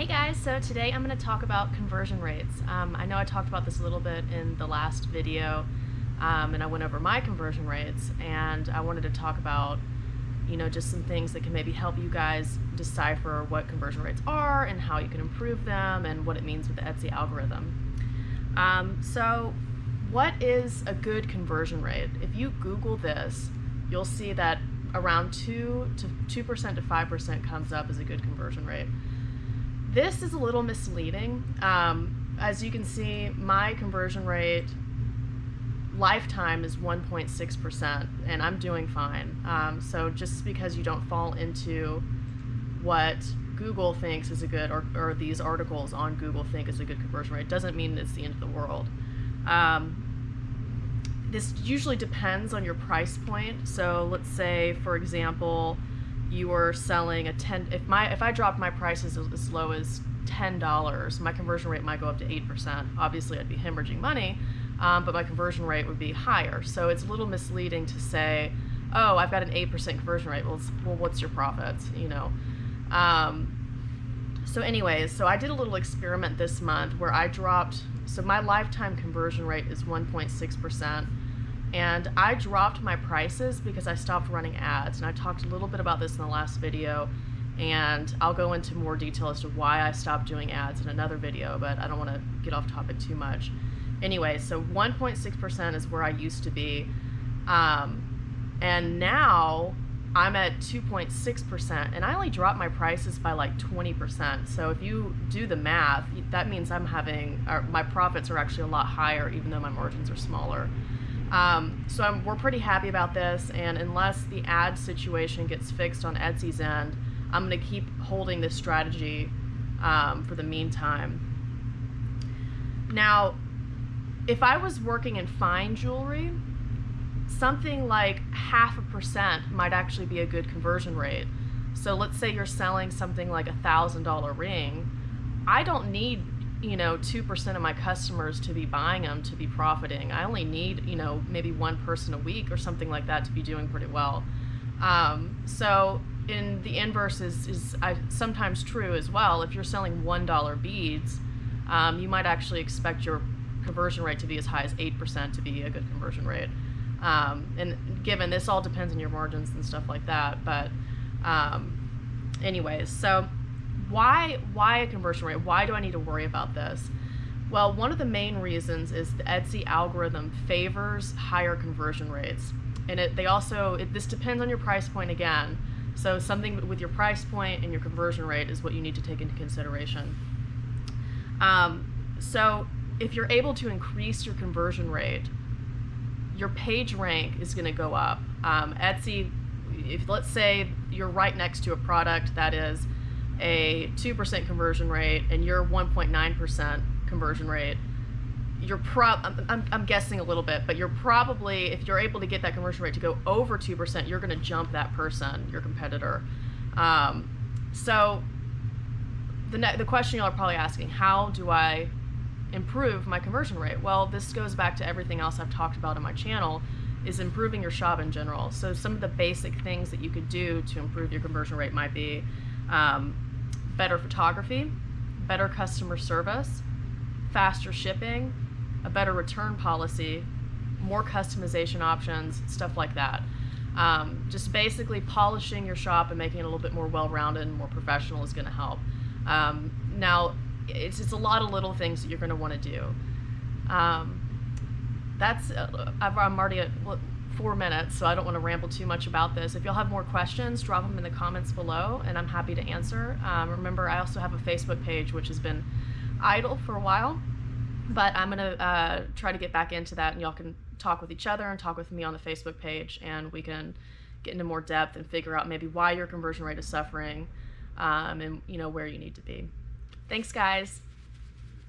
Hey guys, so today I'm going to talk about conversion rates. Um, I know I talked about this a little bit in the last video um, and I went over my conversion rates and I wanted to talk about you know just some things that can maybe help you guys decipher what conversion rates are and how you can improve them and what it means with the Etsy algorithm. Um, so what is a good conversion rate? If you Google this, you'll see that around 2 to 2% to 5% comes up as a good conversion rate. This is a little misleading. Um, as you can see, my conversion rate lifetime is 1.6% and I'm doing fine. Um, so just because you don't fall into what Google thinks is a good, or, or these articles on Google think is a good conversion rate, doesn't mean it's the end of the world. Um, this usually depends on your price point. So let's say, for example, you were selling a 10 if my if I dropped my prices as low as $10 my conversion rate might go up to 8% obviously I'd be hemorrhaging money um, but my conversion rate would be higher. So it's a little misleading to say oh I've got an 8% conversion rate. Well, well what's your profits? You know? Um, so anyways so I did a little experiment this month where I dropped so my lifetime conversion rate is 1.6% and I dropped my prices because I stopped running ads and I talked a little bit about this in the last video and I'll go into more detail as to why I stopped doing ads in another video but I don't want to get off topic too much anyway so 1.6% is where I used to be um, and now I'm at 2.6% and I only dropped my prices by like 20%. So if you do the math, that means I'm having, my profits are actually a lot higher even though my margins are smaller. Um, so I'm, we're pretty happy about this, and unless the ad situation gets fixed on Etsy's end, I'm going to keep holding this strategy um, for the meantime. Now, if I was working in fine jewelry, something like half a percent might actually be a good conversion rate. So let's say you're selling something like a thousand dollar ring. I don't need you know, 2% of my customers to be buying them to be profiting. I only need, you know, maybe one person a week or something like that to be doing pretty well. Um, so in the inverse is, is I, sometimes true as well. If you're selling $1 beads, um, you might actually expect your conversion rate to be as high as 8% to be a good conversion rate. Um, and given this all depends on your margins and stuff like that, but um, anyways, so why why a conversion rate? Why do I need to worry about this? Well, one of the main reasons is the Etsy algorithm favors higher conversion rates. And it, they also, it, this depends on your price point again. So something with your price point and your conversion rate is what you need to take into consideration. Um, so if you're able to increase your conversion rate, your page rank is going to go up. Um, Etsy, if let's say you're right next to a product that is a 2% conversion rate and your 1.9% conversion rate, you're prob I'm, I'm guessing a little bit, but you're probably, if you're able to get that conversion rate to go over 2%, you're going to jump that person, your competitor. Um, so the, the question y'all are probably asking, how do I improve my conversion rate? Well, this goes back to everything else I've talked about on my channel is improving your shop in general. So some of the basic things that you could do to improve your conversion rate might be um, better photography, better customer service, faster shipping, a better return policy, more customization options, stuff like that. Um, just basically polishing your shop and making it a little bit more well-rounded and more professional is going to help. Um, now, it's, it's a lot of little things that you're going to want to do. Um, that's, uh, I'm already at, four minutes, so I don't want to ramble too much about this. If you'll have more questions, drop them in the comments below, and I'm happy to answer. Um, remember, I also have a Facebook page, which has been idle for a while, but I'm going to uh, try to get back into that, and y'all can talk with each other and talk with me on the Facebook page, and we can get into more depth and figure out maybe why your conversion rate is suffering um, and you know where you need to be. Thanks, guys.